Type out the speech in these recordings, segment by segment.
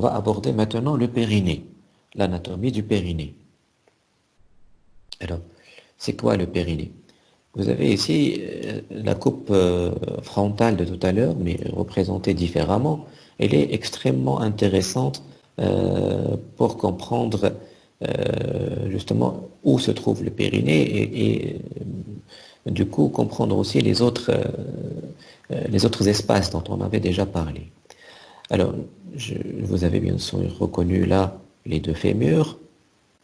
On va aborder maintenant le périnée, l'anatomie du périnée. Alors, c'est quoi le périnée? Vous avez ici euh, la coupe euh, frontale de tout à l'heure, mais représentée différemment. Elle est extrêmement intéressante euh, pour comprendre justement où se trouve le périnée et, du coup comprendre aussi les autres, les autres espaces dont on avait déjà parlé. Alors, vous avez bien sûr reconnu là les deux fémurs,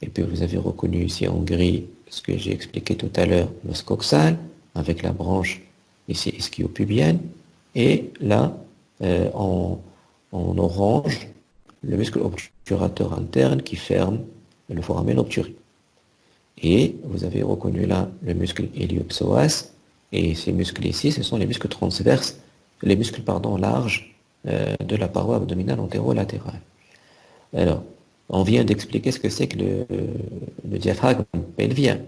et puis vous avez reconnu ici en gris ce que j'ai expliqué tout à l'heure, l'os coxal, avec la branche ici ischio-pubienne, et là, euh, en, orange, le muscle obturateur interne qui ferme le foramen obturé. Et vous avez reconnu là le muscle héliopsoas, et ces muscles ici, ce sont les muscles transverses, les muscles pardon, larges de la paroi abdominale antérolatérale. Alors, on vient d'expliquer ce que c'est que le, diaphragme pelvien.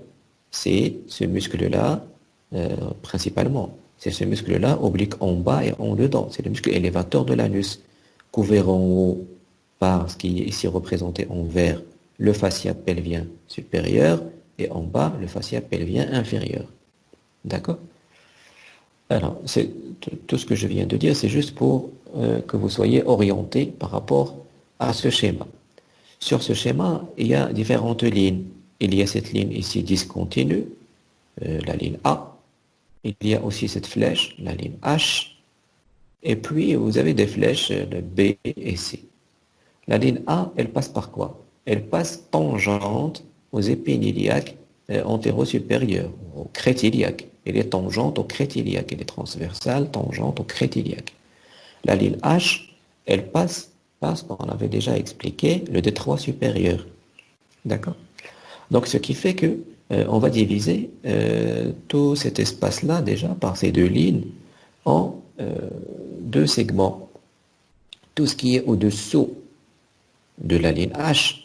C'est ce muscle-là, euh, principalement. C'est ce muscle-là, oblique en bas et en dedans. C'est le muscle élévateur de l'anus, couvert en haut par ce qui est ici représenté en vert, le fascia pelvien supérieur, et en bas, le fascia pelvien inférieur. D'accord? Alors, tout ce que je viens de dire, c'est juste pour euh, que vous soyez orienté par rapport à ce schéma. Sur ce schéma, il y a différentes lignes. Il y a cette ligne ici discontinue, euh, la ligne A. Il y a aussi cette flèche, la ligne H. Et puis, vous avez des flèches, de B et C. La ligne A, elle passe par quoi? Elle passe tangente aux épines iliaques euh, antéro-supérieures, au crête iliaque. Elle est tangente au crête iliaque. Elle est transversale, tangente au crête iliaque. La ligne H, elle passe parce qu'on avait déjà expliqué le détroit supérieur. D'accord? Donc ce qui fait que euh, on va diviser euh, tout cet espace-là déjà par ces deux lignes en euh, deux segments. Tout ce qui est au-dessous de la ligne H,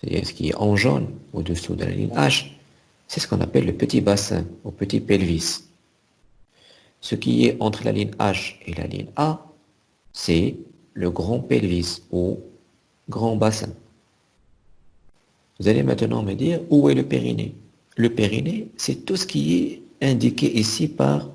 c'est-à-dire ce qui est en jaune au-dessous de la ligne H, c'est ce qu'on appelle le petit bassin, ou petit pelvis. Ce qui est entre la ligne H et la ligne A, c'est le grand pelvis ou grand bassin. Vous allez maintenant me dire où est le périnée? Le périnée, c'est tout ce qui est indiqué ici par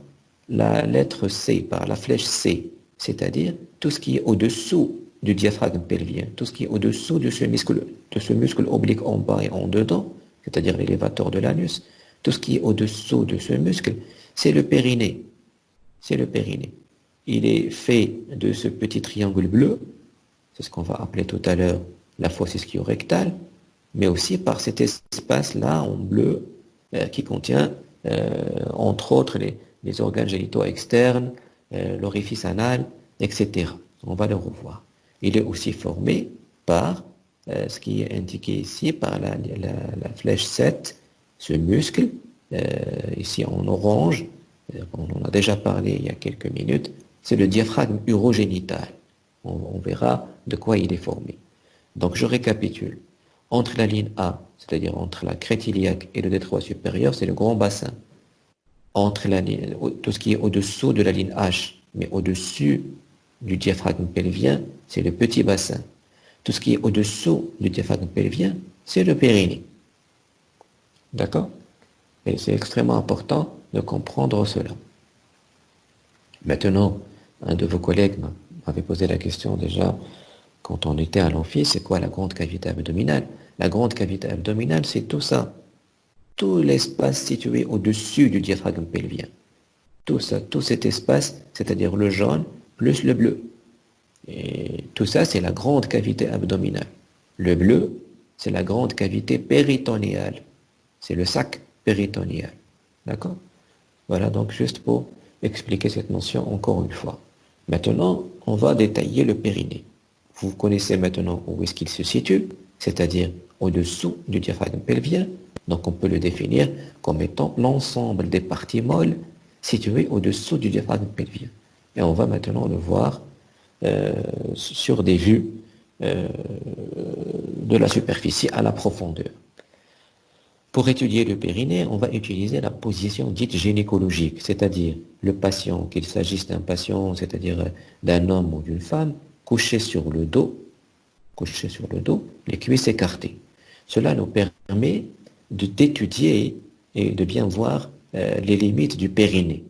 la lettre C, par la flèche C, c'est-à-dire tout ce qui est au-dessous du diaphragme pelvien, tout ce qui est au-dessous de de ce muscle oblique en bas et en dedans, c'est-à-dire l'élévateur de l'anus, tout ce qui est au-dessous de ce muscle, c'est le périnée. C'est le périnée il est fait de ce petit triangle bleu, c'est ce qu'on va appeler tout à l'heure la fosse ischio-rectale, mais aussi par cet espace-là en bleu euh, qui contient, euh, entre autres, les, organes génitaux externes, euh, l'orifice anal, etc. On va le revoir. Il est aussi formé par ce qui est indiqué ici par la, la flèche 7, ce muscle, ici en orange, on en a déjà parlé il y a quelques minutes, c'est le diaphragme urogénital. On, verra de quoi il est formé. Donc je récapitule. Entre la ligne A, c'est-à-dire entre la crête iliaque et le détroit supérieur, c'est le grand bassin. Entre la ligne, tout ce qui est au-dessous de la ligne H, mais au-dessus du diaphragme pelvien, c'est le petit bassin. Tout ce qui est au-dessous du diaphragme pelvien, c'est le périnée. D'accord? Et c'est extrêmement important de comprendre cela. Maintenant, un de vos collègues m'avait posé la question déjà quand on était à l'amphi, c'est quoi la grande cavité abdominale? La grande cavité abdominale, c'est tout ça. Tout l'espace situé au-dessus du diaphragme pelvien. Tout ça, tout cet espace, c'est-à-dire le jaune plus le bleu. Et tout ça, c'est la grande cavité abdominale. Le bleu, c'est la grande cavité péritonéale. C'est le sac péritonéal. D'accord? Voilà, donc juste pour expliquer cette notion encore une fois. Maintenant, on va détailler le périnée. Vous connaissez maintenant où est-ce qu'il se situe, c'est-à-dire au-dessous du diaphragme pelvien. Donc on peut le définir comme étant l'ensemble des parties molles situées au-dessous du diaphragme pelvien. Et on va maintenant le voir sur des vues euh, de la superficie à la profondeur. Pour étudier le périnée, on va utiliser la position dite gynécologique, c'est-à-dire le patient, qu'il s'agisse d'un patient, c'est-à-dire d'un homme ou d'une femme, couché sur le dos, couché sur le dos, les cuisses écartées. Cela nous permet d'étudier et de bien voir euh, les limites du périnée.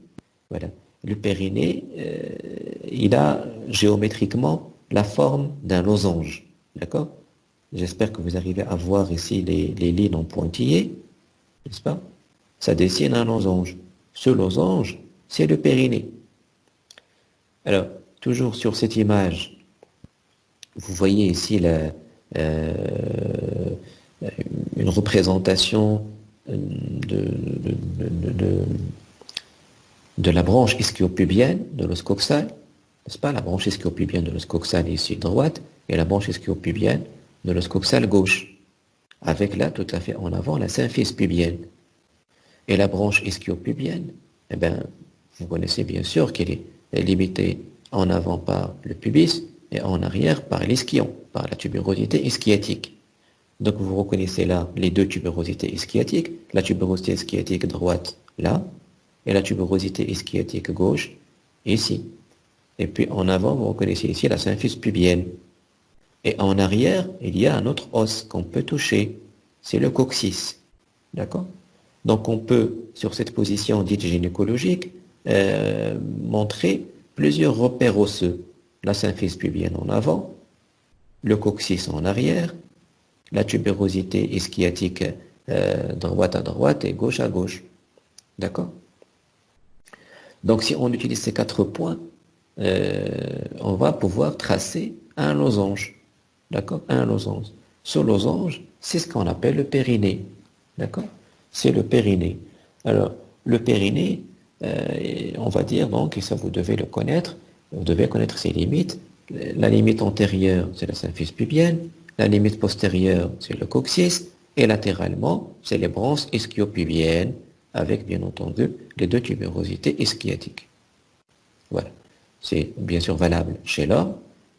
Voilà. Le périnée, euh, il a géométriquement la forme d'un losange. D'accord? J'espère que vous arrivez à voir ici les, lignes en pointillés, n'est-ce pas? Ça dessine un losange. Ce losange, c'est le périnée. Alors, toujours sur cette image, vous voyez ici la, euh, une représentation de, la branche ischiopubienne de l'os coxal, n'est-ce pas? La branche ischiopubienne de l'os coxal ici droite et la branche ischiopubienne de l'os coxal gauche, avec là tout à fait en avant la symphyse pubienne. Et la branche ischiopubienne, eh bien, vous connaissez bien sûr qu'elle est limitée en avant par le pubis et en arrière par l'ischion, par la tuberosité ischiatique. Donc vous reconnaissez là les deux tuberosités ischiatiques, la tuberosité ischiatique droite là, et la tuberosité ischiatique gauche ici. Et puis en avant, vous reconnaissez ici la symphyse pubienne. Et en arrière, il y a un autre os qu'on peut toucher, c'est le coccyx. D'accord? Donc on peut, sur cette position dite gynécologique, euh, montrer plusieurs repères osseux. La symphyse pubienne en avant, le coccyx en arrière, la tubérosité ischiatique euh, droite à droite et gauche à gauche. D'accord? Donc si on utilise ces quatre points, euh, on va pouvoir tracer un losange. D'accord? Un losange. Ce losange, c'est ce qu'on appelle le périnée. D'accord? C'est le périnée. Alors, le périnée, euh, on va dire donc, et ça vous devez le connaître, vous devez connaître ses limites. La limite antérieure, c'est la symphyse pubienne, la limite postérieure, c'est le coccyx, et latéralement, c'est les branches ischiopubiennes, avec bien entendu les deux tubérosités ischiatiques. Voilà. C'est bien sûr valable chez l'homme,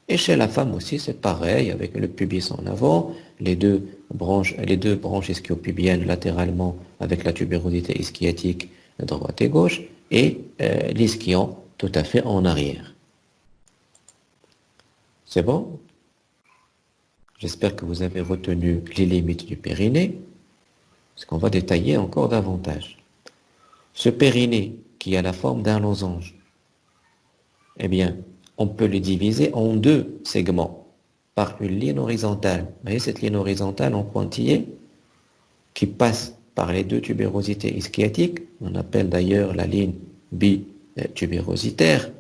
et chez la femme aussi, c'est pareil, avec le pubis en avant, les deux branches, les deux branches ischiopubiennes latéralement avec la tubérosité ischiatique droite et gauche, et euh, l'ischion tout à fait en arrière. C'est bon? J'espère que vous avez retenu les limites du périnée, ce qu'on va détailler encore davantage. Ce périnée qui a la forme d'un losange, eh bien, on peut le diviser en deux segments par une ligne horizontale. Vous voyez cette ligne horizontale en pointillé qui passe par les deux tubérosités ischiatiques, on appelle d'ailleurs la ligne bitubérositaire.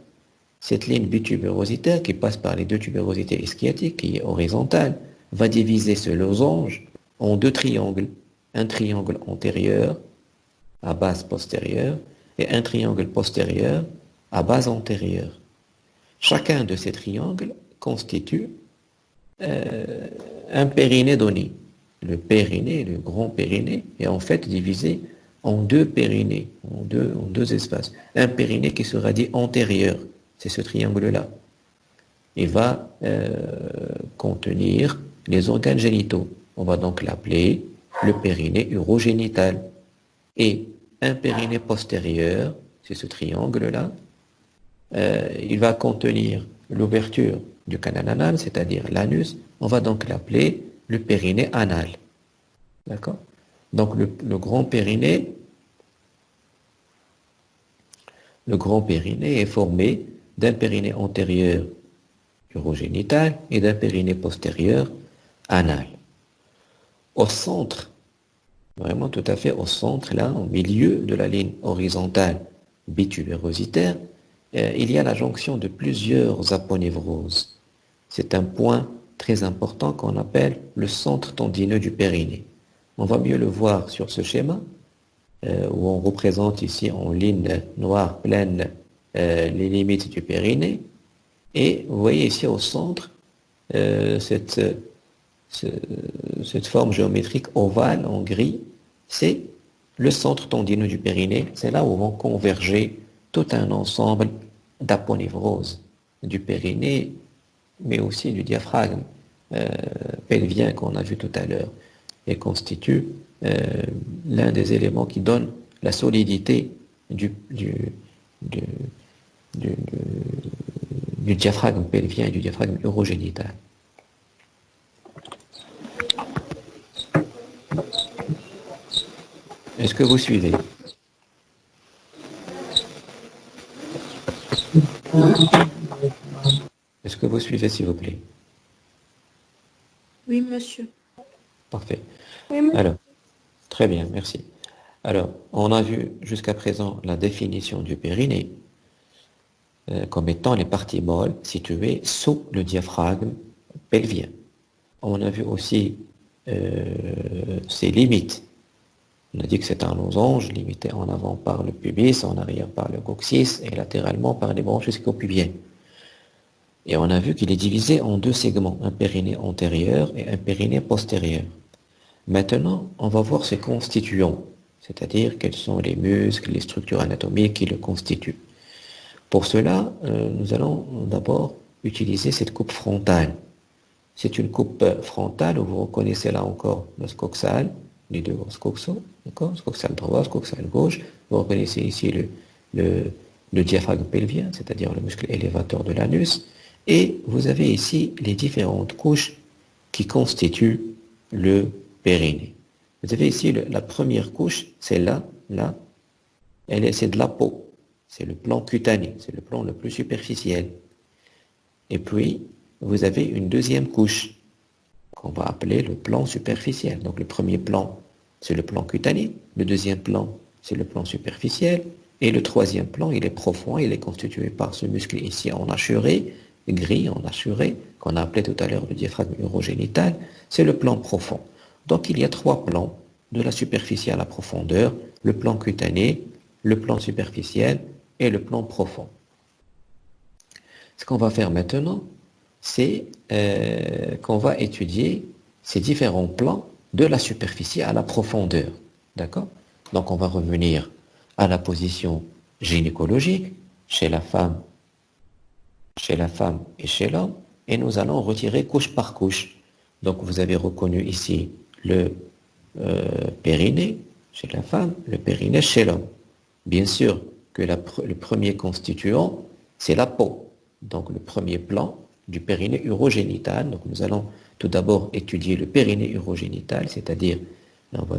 Cette ligne bitubérositaire qui passe par les deux tubérosités ischiatiques, qui est horizontale, va diviser ce losange en deux triangles. Un triangle antérieur à base postérieure et un triangle postérieur à base antérieure. Chacun de ces triangles constitue euh, un périnée donné le périnée, le grand périnée, est en fait divisé en deux périnées, en deux, espaces. Un périnée qui sera dit antérieur, c'est ce triangle-là. Il va euh, contenir les organes génitaux. On va donc l'appeler le périnée urogénital. Et un périnée postérieur, c'est ce triangle-là, euh, il va contenir l'ouverture du canal anal, c'est-à-dire l'anus. On va donc l'appeler le périnée anal. D'accord? Donc le, grand périnée, le grand périnée est formé d'un périnée antérieur urogénital et d'un périnée postérieur anal. Au centre, vraiment tout à fait au centre, là, au milieu de la ligne horizontale bitubérositaire, euh, il y a la jonction de plusieurs aponevroses. C'est un point très important qu'on appelle le centre tendineux du périnée. On va mieux le voir sur ce schéma, euh, où on représente ici en ligne noire pleine euh, les limites du périnée. Et vous voyez ici au centre cette forme géométrique ovale en gris, c'est le centre tendineux du périnée. C'est là où vont converger tout un ensemble d'aponevroses du périnée mais aussi du diaphragme euh, pelvien qu'on a vu tout à l'heure, et constitue euh, l'un des éléments qui donne la solidité du, du, du, diaphragme pelvien et du diaphragme urogénital. Est-ce que vous suivez Est-ce que vous suivez, s'il vous plaît Oui, monsieur. Parfait. Oui, monsieur. Alors, très bien, merci. Alors, on a vu jusqu'à présent la définition du périnée euh, comme étant les parties molles situées sous le diaphragme pelvien. On a vu aussi euh, ses limites. On a dit que c'est un losange limité en avant par le pubis, en arrière par le coccyx et latéralement par les branches scopubiennes. Et on a vu qu'il est divisé en deux segments, un périnée antérieur et un périnée postérieur. Maintenant, on va voir ses constituants, c'est-à-dire quels sont les muscles, les structures anatomiques qui le constituent. Pour cela, euh, nous allons d'abord utiliser cette coupe frontale. C'est une coupe frontale où vous reconnaissez là encore le scoxal, les deux scoxaux, d'accord Scoxal droit, scoxal gauche. Vous reconnaissez ici le, le diaphragme pelvien, c'est-à-dire le muscle élévateur de l'anus. Et vous avez ici les différentes couches qui constituent le périnée. Vous avez ici la première couche, c'est là, là, elle est, c'est de la peau. C'est le plan cutané, c'est le plan le plus superficiel. Et puis, vous avez une deuxième couche qu'on va appeler le plan superficiel. Donc le premier plan, c'est le plan cutané. Le deuxième plan, c'est le plan superficiel. Et le troisième plan, il est profond, il est constitué par ce muscle ici en assuré, gris en assuré, qu'on a appelé tout à l'heure le diaphragme urogénital. C'est le plan profond. Donc il y a trois plans, de la superficie à la profondeur, le plan cutané, le plan superficiel et le plan profond. Ce qu'on va faire maintenant, c'est euh, qu'on va étudier ces différents plans de la superficie à la profondeur. D'accord? Donc on va revenir à la position gynécologique chez la femme, chez la femme et chez l'homme, et nous allons retirer couche par couche. Donc vous avez reconnu ici le euh, périnée chez la femme, le périnée chez l'homme. Bien sûr que le premier constituant, c'est la peau. Donc le premier plan du périnée urogénital. Donc nous allons tout d'abord étudier le périnée urogénital, c'est-à-dire, on va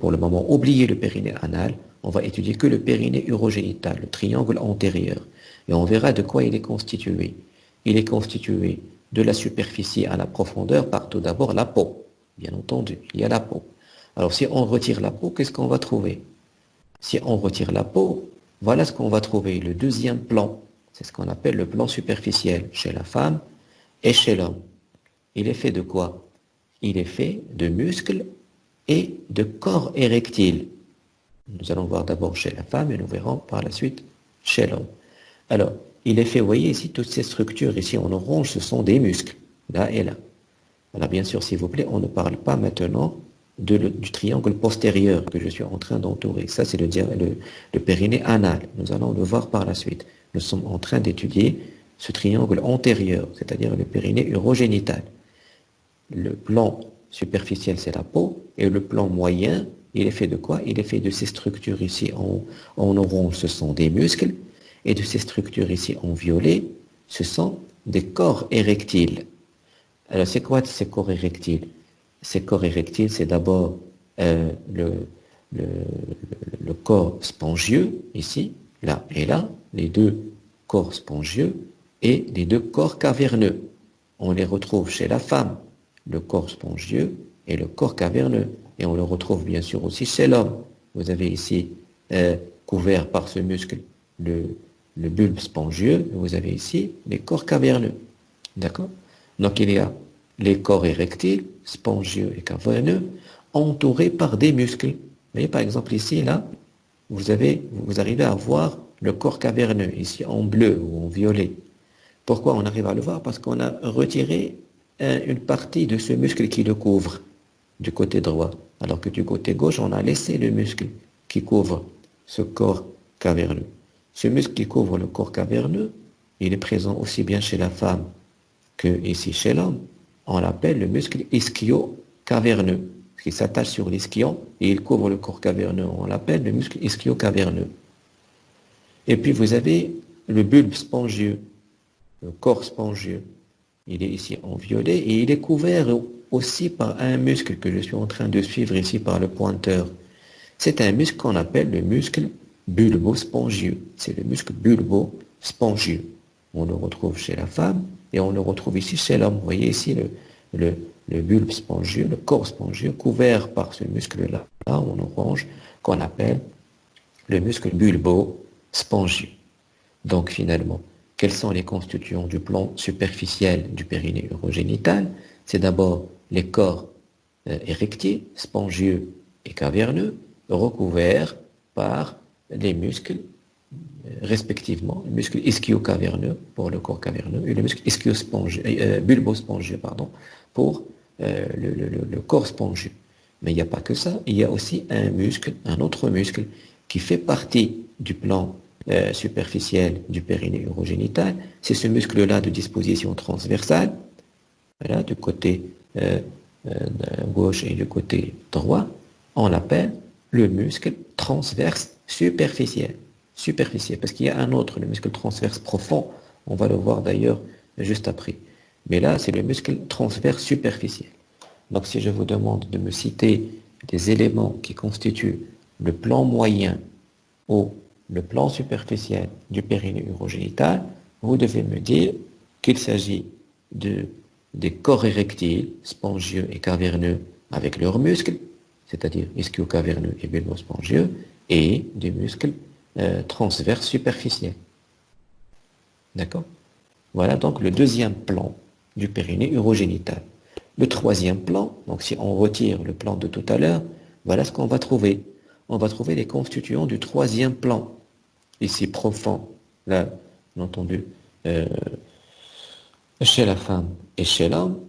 pour le moment oublier le périnée anal, on va étudier que le périnée urogénital, le triangle antérieur. Et on verra de quoi il est constitué. Il est constitué de la superficie à la profondeur par tout d'abord la peau. Bien entendu, il y a la peau. Alors si on retire la peau, qu'est-ce qu'on va trouver? Si on retire la peau, voilà ce qu'on va trouver, le deuxième plan. C'est ce qu'on appelle le plan superficiel chez la femme et chez l'homme. Il est fait de quoi? Il est fait de muscles et de corps érectiles. Nous allons voir d'abord chez la femme et nous verrons par la suite chez l'homme. Alors, il est fait, vous voyez ici, toutes ces structures ici en orange, ce sont des muscles, là et là. Alors bien sûr, s'il vous plaît, on ne parle pas maintenant du triangle postérieur que je suis en train d'entourer. Ça, c'est le, le, le périnée anal. Nous allons le voir par la suite. Nous sommes en train d'étudier ce triangle antérieur, c'est-à-dire le périnée urogénital. Le plan superficiel, c'est la peau, et le plan moyen, il est fait de quoi? Il est fait de ces structures ici en, orange, ce sont des muscles, et de ces structures ici en violet, ce sont des corps érectiles. Alors c'est quoi ces corps érectiles? Ces corps érectiles, c'est d'abord euh, le corps spongieux, ici, là et là, les deux corps spongieux, et les deux corps caverneux. On les retrouve chez la femme, le corps spongieux et le corps caverneux. Et on le retrouve bien sûr aussi chez l'homme. Vous avez ici euh, couvert par ce muscle le, le bulbe spongieux, vous avez ici les corps caverneux. D'accord? Donc il y a les corps érectiles, spongieux et caverneux, entourés par des muscles. Vous voyez par exemple ici, là, vous, avez, vous arrivez à voir le corps caverneux, ici en bleu ou en violet. Pourquoi on arrive à le voir? Parce qu'on a retiré une partie de ce muscle qui le couvre du côté droit, alors que du côté gauche, on a laissé le muscle qui couvre ce corps caverneux. Ce muscle qui couvre le corps caverneux, il est présent aussi bien chez la femme que ici chez l'homme. On l'appelle le muscle ischio-caverneux, qui s'attache sur l'ischion et il couvre le corps caverneux. On l'appelle le muscle ischio-caverneux. Et puis vous avez le bulbe spongieux, le corps spongieux. Il est ici en violet et il est couvert aussi par un muscle que je suis en train de suivre ici par le pointeur. c'est un muscle qu'on appelle le muscle bulbo-spongieux. C'est le muscle bulbo-spongieux. On le retrouve chez la femme et on le retrouve ici chez l'homme. Vous voyez ici le, bulbe spongieux, le corps spongieux, couvert par ce muscle-là, en orange, qu'on appelle le muscle bulbo-spongieux. Donc finalement, quels sont les constituants du plan superficiel du périnée urogénital C'est d'abord les corps euh, érectiles, spongieux et caverneux, recouverts par les muscles euh, respectivement, le muscle ischio-caverneux pour le corps caverneux et le muscle ischio-spongieux, euh, bulbo-spongieux, pardon, pour le, corps spongieux. Mais il n'y a pas que ça, il y a aussi un muscle, un autre muscle qui fait partie du plan superficiel du périnée urogénital, c'est ce muscle-là de disposition transversale, du côté gauche et du côté droit, on l'appelle le muscle transverse superficiel. Superficiel, parce qu'il y a un autre, le muscle transverse profond, on va le voir d'ailleurs juste après. Mais là, c'est le muscle transverse superficiel. Donc si je vous demande de me citer des éléments qui constituent le plan moyen ou le plan superficiel du périnée urogénital, vous devez me dire qu'il s'agit de, des corps érectiles, spongieux et caverneux avec leurs muscles, c'est-à-dire ischio-caverneux et bulbo-spongieux, et des muscles euh, transverses superficiels. D'accord? Voilà donc le deuxième plan du périnée urogénital. Le troisième plan, donc si on retire le plan de tout à l'heure, voilà ce qu'on va trouver. On va trouver les constituants du troisième plan, ici profond, là, bien entendu, euh, chez la femme et chez l'homme,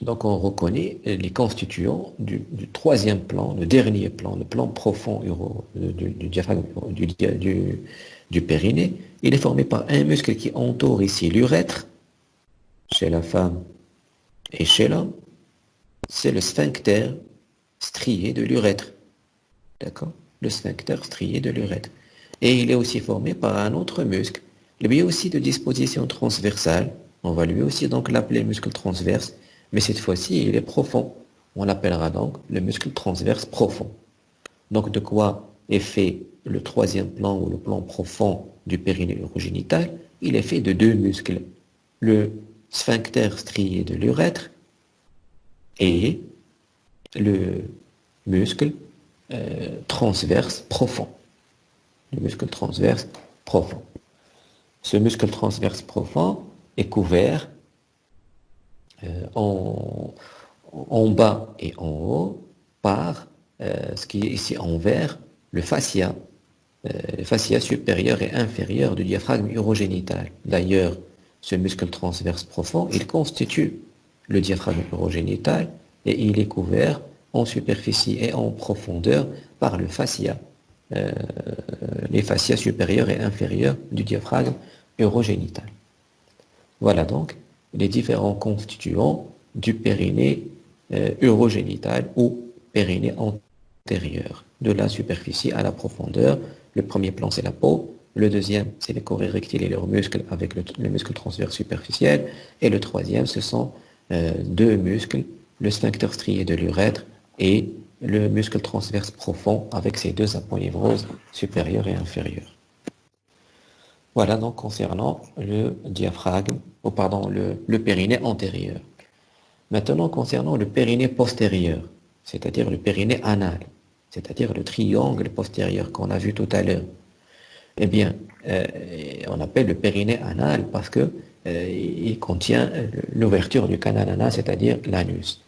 donc on reconnaît les constituants du, troisième plan, le dernier plan, le plan profond du, diaphragme du, périnée. Il est formé par un muscle qui entoure ici l'urètre, chez la femme et chez l'homme. C'est le sphincter strié de l'urètre. D'accord Le sphincter strié de l'urètre. Et il est aussi formé par un autre muscle, lui aussi de disposition transversale. On va lui aussi donc l'appeler muscle transverse mais cette fois-ci, il est profond. On l'appellera donc le muscle transverse profond. Donc de quoi est fait le troisième plan ou le plan profond du périnée urogénital Il est fait de deux muscles. Le sphincter strié de l'urètre et le muscle euh, transverse profond. Le muscle transverse profond. Ce muscle transverse profond est couvert euh, en, bas et en haut par euh, ce qui est ici en vert, le fascia, le fascia supérieur et inférieur du diaphragme urogénital. D'ailleurs, ce muscle transverse profond, il constitue le diaphragme urogénital et il est couvert en superficie et en profondeur par le fascia, les fascias supérieurs et inférieurs du diaphragme urogénital. Voilà donc les différents constituants du périnée euh, urogénital ou périnée antérieur, de la superficie à la profondeur. Le premier plan, c'est la peau. Le deuxième, c'est les corps érectiles et leurs muscles avec le, muscle transverse superficiel. Et le troisième, ce sont euh, deux muscles, le sphincter strié de l'urètre et le muscle transverse profond avec ses deux aponevroses supérieures et inférieures. Voilà donc concernant le diaphragme, ou pardon, le, périnée antérieur. Maintenant concernant le périnée postérieur, c'est-à-dire le périnée anal, c'est-à-dire le triangle postérieur qu'on a vu tout à l'heure. Eh bien, euh, on appelle le périnée anal parce que euh, il contient l'ouverture du canal anal, c'est-à-dire l'anus.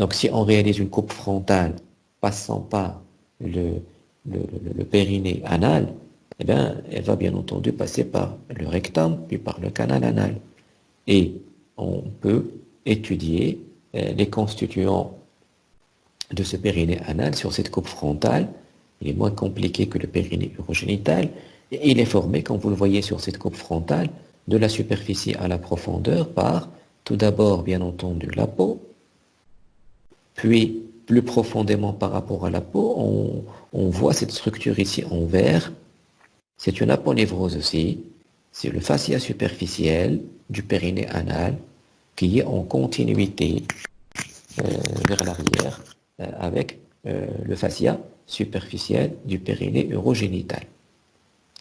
Donc si on réalise une coupe frontale passant par le, périnée anal, eh elle va bien entendu passer par le rectum, puis par le canal anal. Et on peut étudier euh, les constituants de ce périnée anal sur cette coupe frontale. Il est moins compliqué que le périnée urogénital. Il est formé, comme vous le voyez sur cette coupe frontale, de la superficie à la profondeur par, tout d'abord, bien entendu, la peau, puis plus profondément par rapport à la peau, on, voit cette structure ici en vert, c'est une aponévrose aussi, c'est le fascia superficiel du périnée anal qui est en continuité euh, vers l'arrière euh, avec le fascia superficiel du périnée urogénital.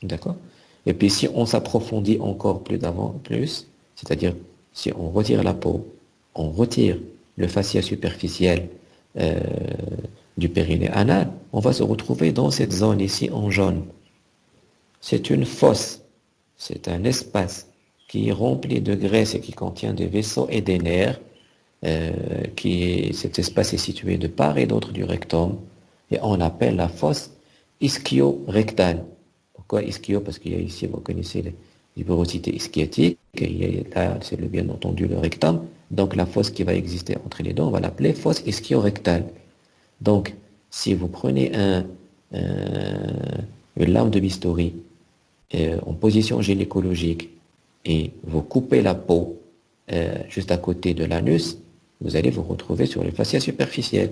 D'accord? Et puis si on s'approfondit encore plus d'avant, plus, c'est-à-dire si on retire la peau, on retire le fascia superficiel du périnée anal, on va se retrouver dans cette zone ici en jaune. C'est une fosse, c'est un espace qui est rempli de graisse et qui contient des vaisseaux et des nerfs. Euh, qui cet espace est situé de part et d'autre du rectum et on appelle la fosse ischio-rectale. Pourquoi ischio? Parce qu'il y a ici, vous connaissez les, les porosités ischiotiques, et là, c'est bien entendu le rectum. Donc la fosse qui va exister entre les deux, on va l'appeler fosse ischio-rectale. Donc, si vous prenez un, une lame de bistouri euh, en position gynécologique et vous coupez la peau euh, juste à côté de l'anus, vous allez vous retrouver sur le fascia superficiel.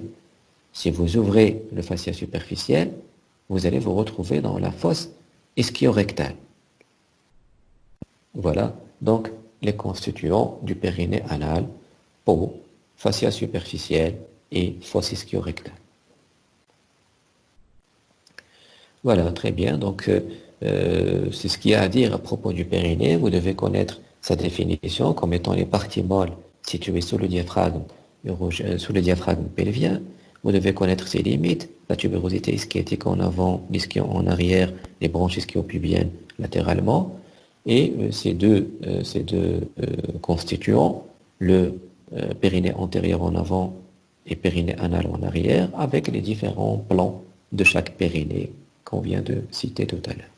Si vous ouvrez le fascia superficiel, vous allez vous retrouver dans la fosse ischio-rectale. Voilà donc les constituants du périnée anal, peau, fascia superficielle et fosse ischio-rectale. Voilà, très bien. Donc, euh, euh, c'est ce qu'il y a à dire à propos du périnée. Vous devez connaître sa définition comme étant les parties molles situées sous le diaphragme, euh, sous le diaphragme pelvien. Vous devez connaître ses limites, la tubérosité ischiotique en avant, l'ischio en arrière, les branches ischio-pubiennes latéralement. Et ces deux, ces deux constituants, le périnée antérieur en avant et périnée anal en arrière, avec les différents plans de chaque périnée qu'on vient de citer tout à l'heure.